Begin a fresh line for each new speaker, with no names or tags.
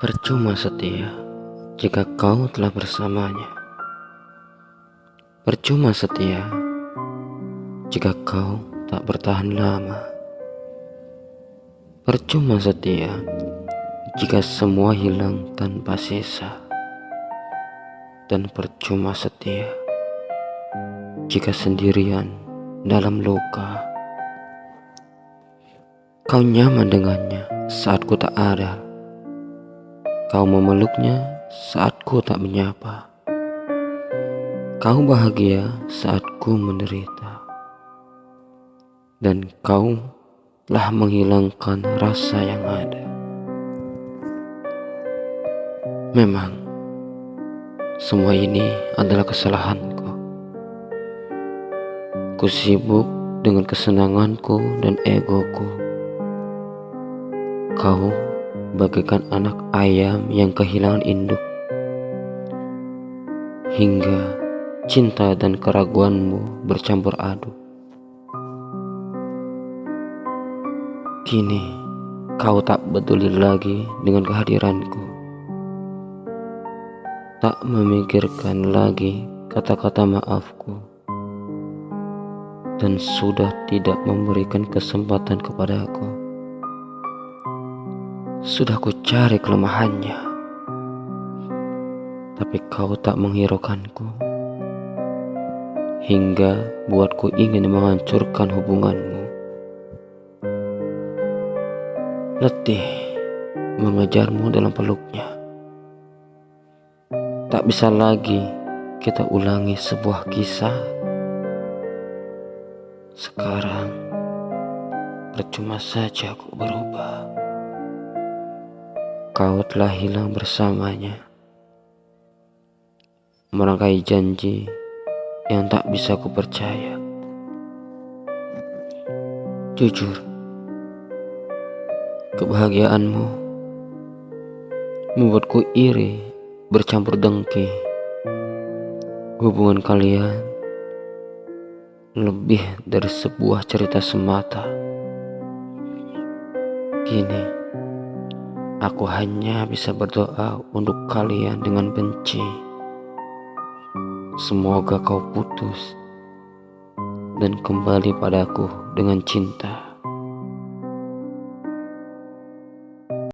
Percuma setia jika kau telah bersamanya. Percuma setia jika kau tak bertahan lama. Percuma setia jika semua hilang tanpa sisa. Dan percuma setia jika sendirian dalam luka. Kau nyaman dengannya saat ku tak ada Kau memeluknya saat ku tak menyapa. Kau bahagia saat ku menderita. Dan kau telah menghilangkan rasa yang ada. Memang, semua ini adalah kesalahanku. Ku sibuk dengan kesenanganku dan egoku. Kau bagaikan anak ayam yang kehilangan induk. Hingga cinta dan keraguanmu bercampur aduk. Kini kau tak peduli lagi dengan kehadiranku. Tak memikirkan lagi kata-kata maafku. Dan sudah tidak memberikan kesempatan kepadaku. Sudah ku cari kelemahannya, tapi kau tak menghiraukanku. Hingga buatku ingin menghancurkan hubunganmu. Letih mengejarmu dalam peluknya. Tak bisa lagi kita ulangi sebuah kisah. Sekarang percuma saja aku berubah kau telah hilang bersamanya. Merangkai janji yang tak bisa kupercaya. Jujur, kebahagiaanmu membuatku iri bercampur dengki. Hubungan kalian lebih dari sebuah cerita semata. Kini, Aku hanya bisa berdoa untuk kalian dengan benci. Semoga kau putus dan kembali padaku dengan cinta.